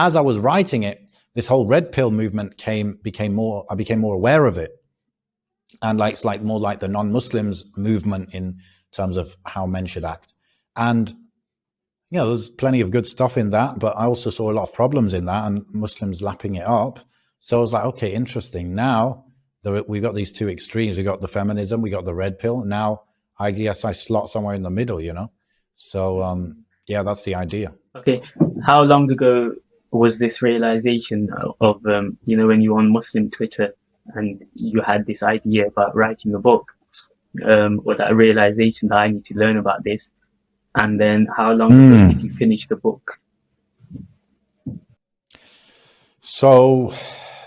as I was writing it, this whole red pill movement came, became more, I became more aware of it. And like, it's like more like the non-Muslims movement in terms of how men should act. And, you know, there's plenty of good stuff in that, but I also saw a lot of problems in that and Muslims lapping it up. So I was like, okay, interesting. Now there, we've got these two extremes. We got the feminism, we got the red pill. Now I guess I slot somewhere in the middle, you know? So, um, yeah, that's the idea. Okay. How long ago was this realization of, um, you know, when you were on Muslim Twitter and you had this idea about writing a book, um, or that realization that I need to learn about this? And then how long mm. did you finish the book? So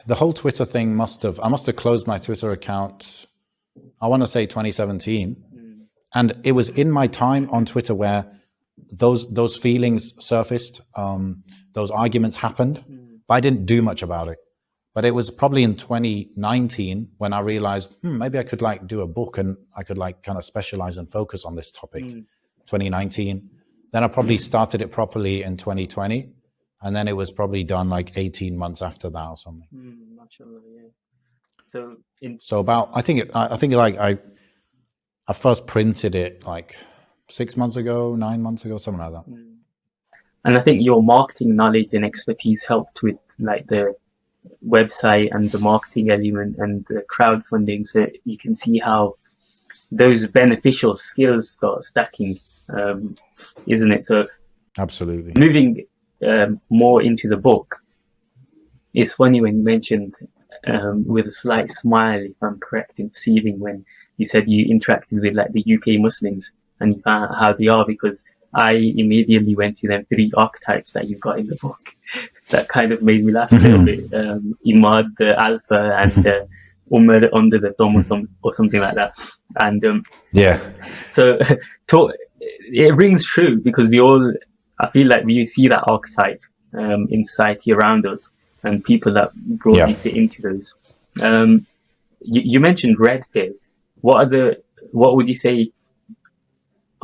the whole Twitter thing must have, I must have closed my Twitter account, I want to say 2017. Mm. And it was in my time on Twitter where those those feelings surfaced, um, those arguments happened, mm. but I didn't do much about it. But it was probably in 2019 when I realized hmm, maybe I could like do a book and I could like kind of specialize and focus on this topic. Mm. 2019. Then I probably started it properly in 2020, and then it was probably done like 18 months after that or something. Mm, yeah. So in so about I think it, I think like I I first printed it like six months ago, nine months ago, something like that. Mm. And I think your marketing knowledge and expertise helped with like the website and the marketing element and the crowdfunding. So you can see how those beneficial skills start stacking, um, isn't it? So absolutely moving um, more into the book. It's funny when you mentioned um, with a slight smile, if I'm correct in perceiving, when you said you interacted with like the UK Muslims and uh, how they are because I immediately went to them three archetypes that you've got in the book. that kind of made me laugh a little bit. Um, Imad, the alpha, and uh, Umar under the thumb or, some, or something like that. And um, yeah, so to, it rings true because we all, I feel like we see that archetype um, in society around us and people that broadly yeah. fit into those. Um, you, you mentioned red pill. What are the, what would you say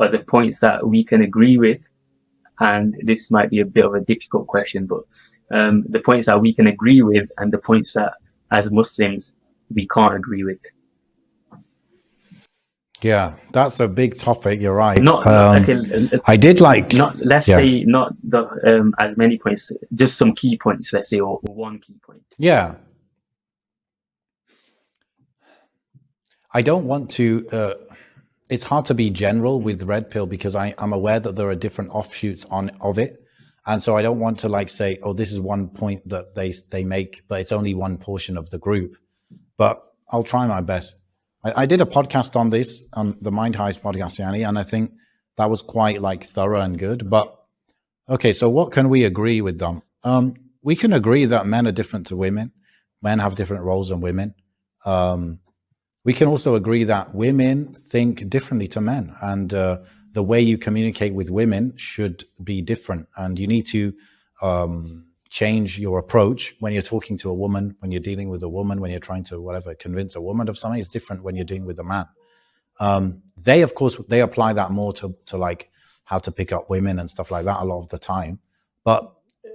are the points that we can agree with, and this might be a bit of a difficult question, but um, the points that we can agree with and the points that as Muslims we can't agree with. Yeah, that's a big topic. You're right. Not um, okay, I did like. Not let's yeah. say not the um, as many points, just some key points. Let's say or, or one key point. Yeah. I don't want to uh, it's hard to be general with red pill because I, I'm aware that there are different offshoots on of it. And so I don't want to like say, oh, this is one point that they they make, but it's only one portion of the group. But I'll try my best. I, I did a podcast on this on the Mind Heist podcast, Yanni, and I think that was quite like thorough and good. But okay, so what can we agree with them? Um, we can agree that men are different to women. Men have different roles than women. Um, we can also agree that women think differently to men and uh, the way you communicate with women should be different and you need to um, change your approach when you're talking to a woman when you're dealing with a woman when you're trying to whatever convince a woman of something it's different when you're dealing with a man. Um, they of course they apply that more to, to like how to pick up women and stuff like that a lot of the time. But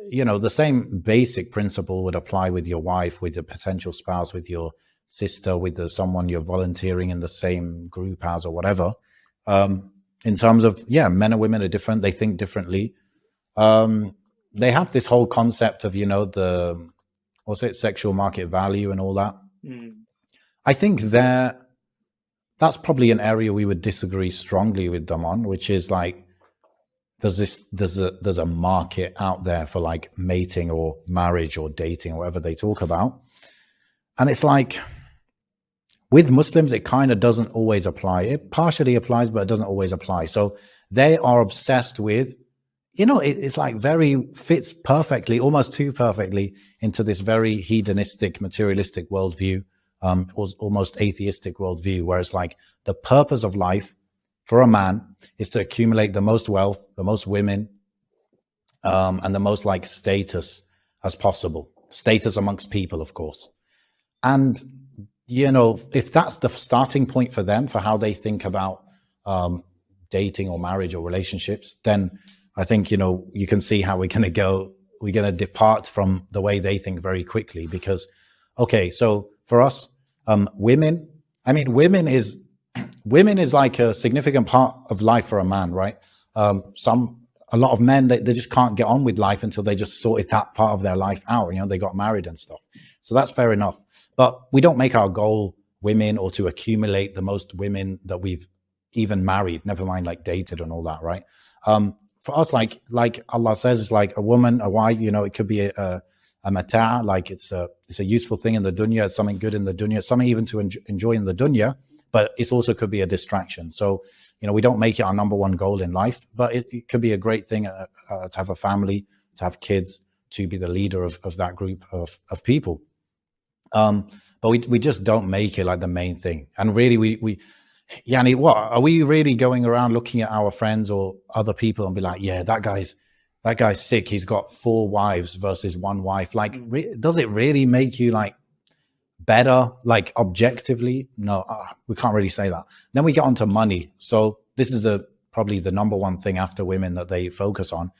you know the same basic principle would apply with your wife with your potential spouse with your sister with the, someone you're volunteering in the same group as or whatever. Um, in terms of, yeah, men and women are different. They think differently. Um, they have this whole concept of, you know, the, what's it, sexual market value and all that. Mm. I think there, that's probably an area we would disagree strongly with them on, which is like, there's this, there's a, there's a market out there for like mating or marriage or dating or whatever they talk about. And it's like, with Muslims, it kind of doesn't always apply. It partially applies, but it doesn't always apply. So they are obsessed with, you know, it, it's like very fits perfectly, almost too perfectly into this very hedonistic, materialistic worldview, um, almost atheistic worldview, where it's like the purpose of life for a man is to accumulate the most wealth, the most women, um, and the most like status as possible. Status amongst people, of course. And you know, if that's the starting point for them for how they think about um, dating or marriage or relationships, then I think, you know, you can see how we're going to go we're going to depart from the way they think very quickly because, okay, so for us, um, women, I mean, women is, women is like a significant part of life for a man, right? Um, some, a lot of men, they, they just can't get on with life until they just sorted that part of their life out. You know, they got married and stuff. So that's fair enough. But we don't make our goal women or to accumulate the most women that we've even married, never mind like dated and all that, right? Um, for us, like like Allah says, it's like a woman, a wife. You know, it could be a, a, a mata, like it's a it's a useful thing in the dunya, it's something good in the dunya, something even to enjoy, enjoy in the dunya. But it also could be a distraction. So you know, we don't make it our number one goal in life, but it, it could be a great thing uh, uh, to have a family, to have kids, to be the leader of, of that group of, of people. Um, but we, we just don't make it like the main thing. And really, we, we, Yanni, what are we really going around looking at our friends or other people and be like, yeah, that guy's that guy's sick. He's got four wives versus one wife. Like, does it really make you like better, like objectively? No, uh, we can't really say that. Then we get onto money. So this is a probably the number one thing after women that they focus on.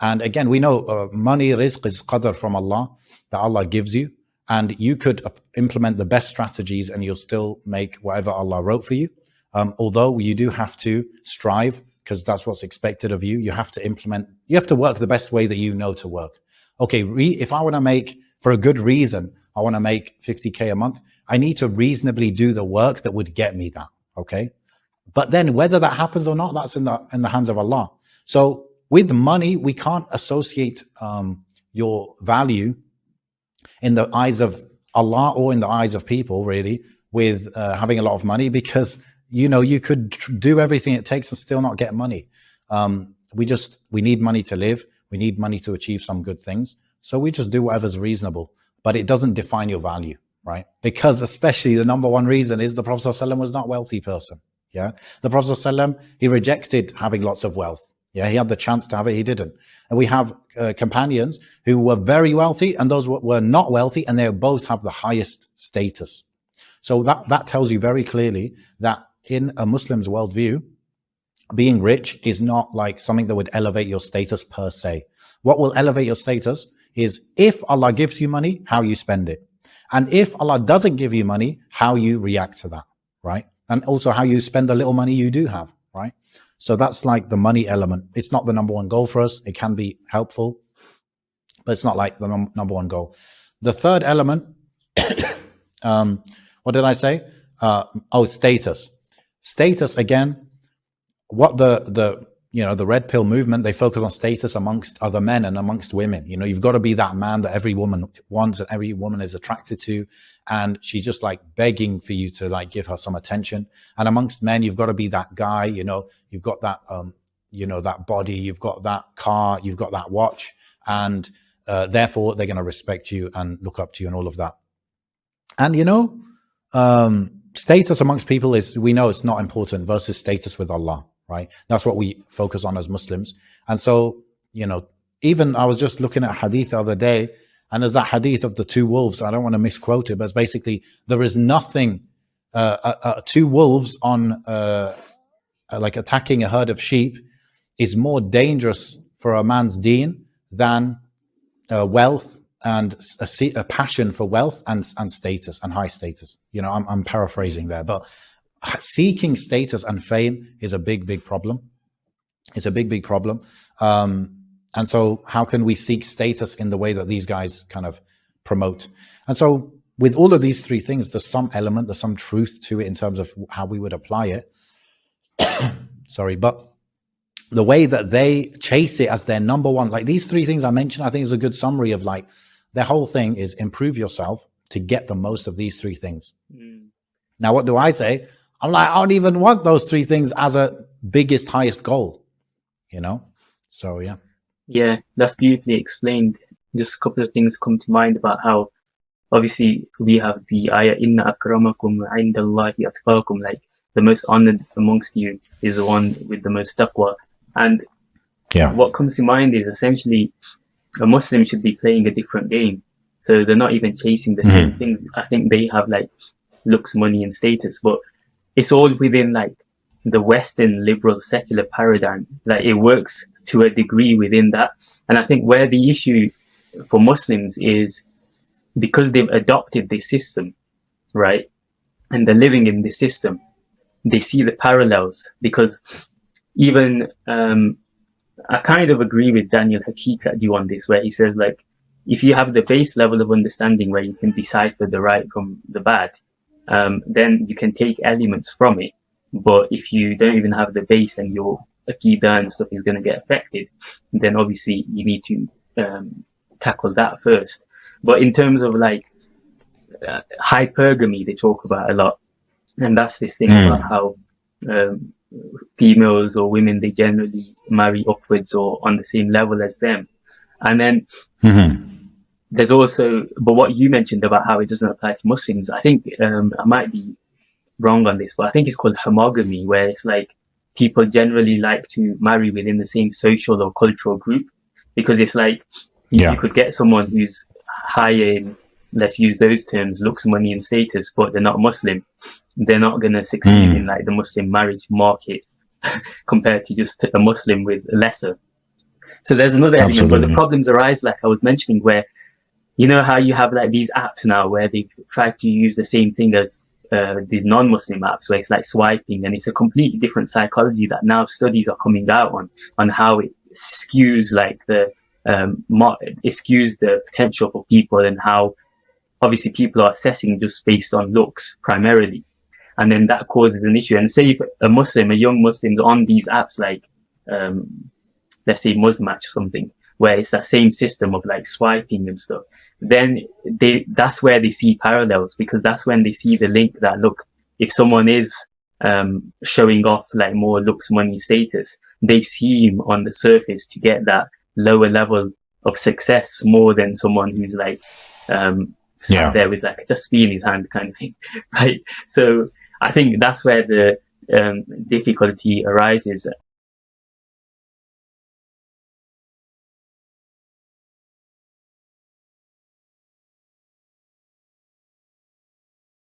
And again, we know uh, money, rizq is qadr from Allah that Allah gives you. And you could implement the best strategies and you'll still make whatever Allah wrote for you. Um, although you do have to strive because that's what's expected of you. You have to implement, you have to work the best way that you know to work. Okay, if I want to make, for a good reason, I want to make 50K a month, I need to reasonably do the work that would get me that. Okay. But then whether that happens or not, that's in the, in the hands of Allah. So with money, we can't associate um, your value in the eyes of Allah or in the eyes of people really with uh, having a lot of money because you know, you could do everything it takes and still not get money. Um, we just, we need money to live. We need money to achieve some good things. So we just do whatever's reasonable, but it doesn't define your value, right? Because especially the number one reason is the Prophet ﷺ was not a wealthy person. Yeah. The Prophet ﷺ, he rejected having lots of wealth. Yeah. He had the chance to have it. He didn't. And we have uh, companions who were very wealthy and those were not wealthy and they both have the highest status. So that, that tells you very clearly that in a Muslim's worldview, being rich is not like something that would elevate your status per se. What will elevate your status is if Allah gives you money, how you spend it. And if Allah doesn't give you money, how you react to that, right? And also how you spend the little money you do have, right? So that's like the money element. It's not the number one goal for us. It can be helpful, but it's not like the num number one goal. The third element, um, what did I say? Uh, oh, status status again what the the you know the red pill movement they focus on status amongst other men and amongst women. You know you've got to be that man that every woman wants and every woman is attracted to. And she's just like begging for you to like give her some attention. And amongst men you've got to be that guy you know you've got that um you know that body you've got that car you've got that watch. And uh, therefore they're going to respect you and look up to you and all of that. And you know um status amongst people is, we know it's not important versus status with Allah, right? That's what we focus on as Muslims. And so, you know, even I was just looking at hadith the other day, and there's that hadith of the two wolves. I don't want to misquote it, but it's basically there is nothing, uh, uh, uh, two wolves on uh, like attacking a herd of sheep is more dangerous for a man's deen than uh, wealth and a, a, passion for wealth and, and status and high status. You know, I'm, I'm paraphrasing there, but seeking status and fame is a big, big problem. It's a big, big problem. Um, and so how can we seek status in the way that these guys kind of promote? And so with all of these three things, there's some element, there's some truth to it in terms of how we would apply it. Sorry, but the way that they chase it as their number one, like these three things I mentioned, I think is a good summary of like their whole thing is improve yourself to get the most of these three things. Mm. Now, what do I say? I'm like, I don't even want those three things as a biggest, highest goal, you know? So, yeah. Yeah, that's beautifully explained. Just a couple of things come to mind about how obviously we have the ayah, inna akramakum indallahi atqakum, like the most honored amongst you is the one with the most taqwa. And yeah. what comes to mind is essentially a Muslim should be playing a different game. So they're not even chasing the mm-hmm. same things. I think they have like looks, money and status, but it's all within like the Western liberal secular paradigm. Like it works to a degree within that. And I think where the issue for Muslims is because they've adopted this system, right? And they're living in this system, they see the parallels because even, um, I kind of agree with Daniel Haqiqatjou on this, where he says like, if you have the base level of understanding where you can decipher the right from the bad, um, then you can take elements from it. But if you don't even have the base and your Aqidah and stuff is going to get affected, then obviously you need to um, tackle that first. But in terms of like uh, hypergamy, they talk about a lot, and that's this thing mm. about how um, females or women they generally marry upwards or on the same level as them, and then. Mm-hmm. There's also, but what you mentioned about how it doesn't apply to Muslims, I think um, I might be wrong on this, but I think it's called homogamy, where it's like people generally like to marry within the same social or cultural group because it's like yeah. you could get someone who's high in, let's use those terms, looks, money, and status, but they're not Muslim. They're not going to succeed mm. in like the Muslim marriage market compared to just a Muslim with lesser. So there's another Absolutely. element, but the problems arise, like I was mentioning, where you know how you have like these apps now where they try to use the same thing as uh, these non-Muslim apps where it's like swiping and it's a completely different psychology that now studies are coming out on, on how it skews like the, um, it skews the potential for people and how obviously people are assessing just based on looks primarily. And then that causes an issue. And say if a Muslim, a young Muslim's on these apps like, um, let's say Muzmatch or something, where it's that same system of like swiping and stuff then they that's where they see parallels because that's when they see the link that look if someone is um, showing off like more looks money status they seem on the surface to get that lower level of success more than someone who's like um yeah. there with like a tasbih in his hand kind of thing right so i think that's where the um, difficulty arises